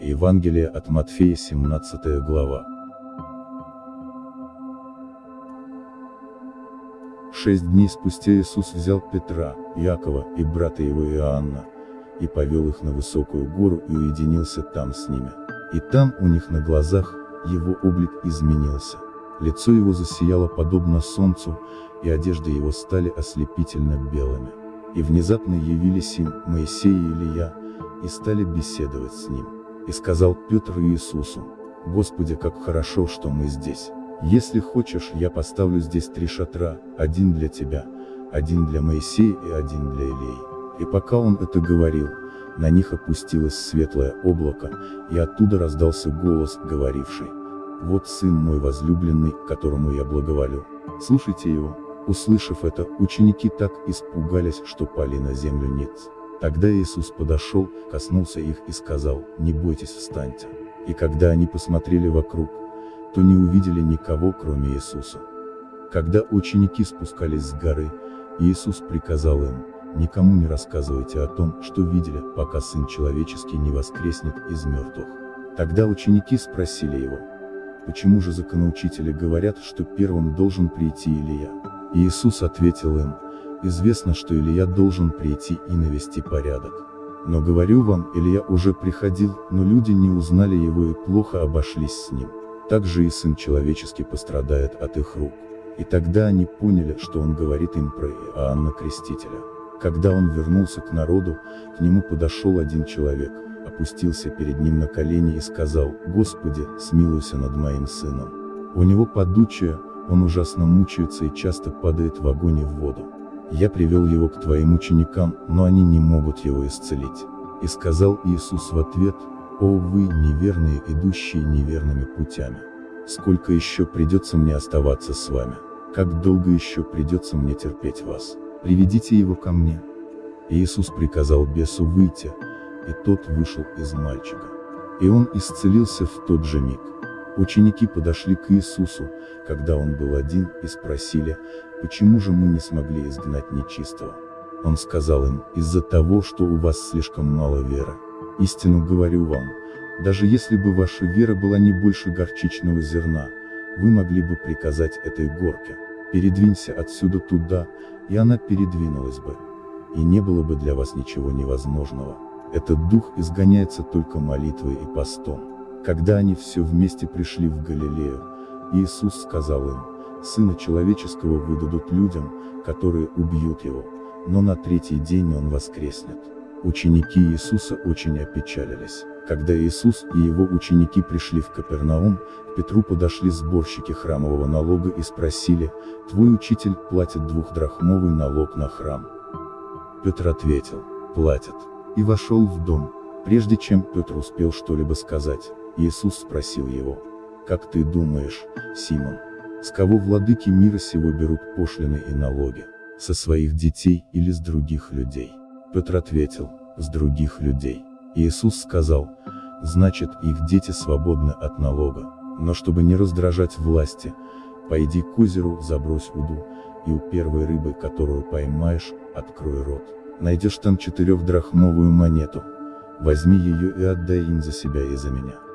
Евангелие от Матфея 17 глава. Шесть дней спустя Иисус взял Петра, Якова и брата его Иоанна, и повел их на высокую гору и уединился там с ними. И там у них на глазах, его облик изменился. Лицо его засияло подобно солнцу, и одежды его стали ослепительно белыми. И внезапно явились им Моисей и Илья, и стали беседовать с ним. И сказал Петр Иисусу, «Господи, как хорошо, что мы здесь. Если хочешь, я поставлю здесь три шатра, один для тебя, один для Моисея и один для Илии». И пока он это говорил, на них опустилось светлое облако, и оттуда раздался голос, говоривший, «Вот сын мой возлюбленный, которому я благоволю. Слушайте его». Услышав это, ученики так испугались, что пали на землю ниц. Тогда Иисус подошел, коснулся их и сказал, «Не бойтесь, встаньте». И когда они посмотрели вокруг, то не увидели никого, кроме Иисуса. Когда ученики спускались с горы, Иисус приказал им, никому не рассказывайте о том, что видели, пока Сын Человеческий не воскреснет из мертвых. Тогда ученики спросили его, почему же законоучители говорят, что первым должен прийти Илья? И Иисус ответил им, известно, что Илья должен прийти и навести порядок. Но говорю вам, Илья уже приходил, но люди не узнали его и плохо обошлись с ним. Также и Сын Человеческий пострадает от их рук. И тогда они поняли, что он говорит им про Иоанна Крестителя. Когда он вернулся к народу, к нему подошел один человек, опустился перед ним на колени и сказал, «Господи, смилуйся над моим сыном. У него подучие, он ужасно мучается и часто падает в огонь и в воду. Я привел его к твоим ученикам, но они не могут его исцелить. И сказал Иисус в ответ, «О вы, неверные, идущие неверными путями! Сколько еще придется мне оставаться с вами? Как долго еще придется мне терпеть вас? Приведите его ко мне!» Иисус приказал бесу выйти, и тот вышел из мальчика. И он исцелился в тот же миг. Ученики подошли к Иисусу, когда он был один, и спросили, почему же мы не смогли изгнать нечистого. Он сказал им, из-за того, что у вас слишком мало веры. Истину говорю вам, даже если бы ваша вера была не больше горчичного зерна, вы могли бы приказать этой горке, передвинься отсюда туда, и она передвинулась бы. И не было бы для вас ничего невозможного. Этот дух изгоняется только молитвой и постом. Когда они все вместе пришли в Галилею, Иисус сказал им, «Сына человеческого выдадут людям, которые убьют его, но на третий день он воскреснет». Ученики Иисуса очень опечалились. Когда Иисус и его ученики пришли в Капернаум, к Петру подошли сборщики храмового налога и спросили, «Твой учитель платит двухдрахмовый налог на храм?» Петр ответил, «Платит». И вошел в дом. Прежде чем Петр успел что-либо сказать, Иисус спросил его, «Как ты думаешь, Симон, с кого владыки мира сего берут пошлины и налоги? Со своих детей или с других людей?» Петр ответил, «С других людей». Иисус сказал, «Значит, их дети свободны от налога, но чтобы не раздражать власти, пойди к озеру, забрось уду, и у первой рыбы, которую поймаешь, открой рот. Найдешь там четырехдрахмовую монету, возьми ее и отдай им за себя и за меня».